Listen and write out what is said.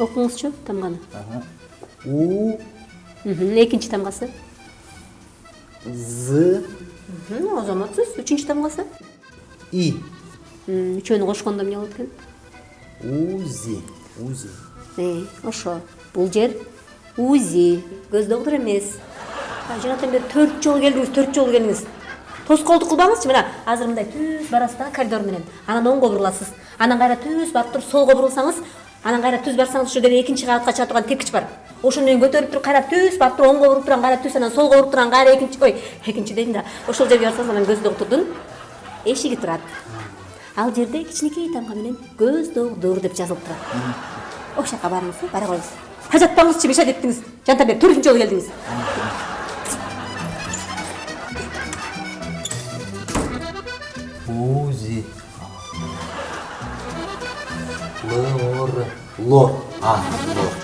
окуңузчу тамганы у Мгм, экинчи тамгасы з азаматсыз үчүнчү тамгасы и үчөөнү кошкондо эмне болот экен узи узи ошо бул жер узи көз доктур эмес жанатан бери төрт жолу келдиңиз төрт жолу келдиңиз тоскоолдук кылбаңызчы мына азыр мындай түз барасыз да коридор менен. Анан оңго буруласыз. Анан кайра түз барып туруп солго бурулсаңыз анан кайра түз барсаңыз ошол жерде экинчи кабатка чыга турган тепкич бар. Ошону менен көтөрүп туруп кайра түз барып туруп оңго буруп турган кайра түз анан солго буруп турган кайра экинчи ой экинчи дейм да. Ошол жерге барсаңыз анан көз доктурдун эшиги турат. Ал жерде кичинекей тамга менен көз доктур деп жазылып турат. Ошол жака барыңыз бара коюңуз ажатпаңызчы мешать эттиңиз. Жанатан бери төртүнчү жолу келдиңиз узи лор. Лор. А лор.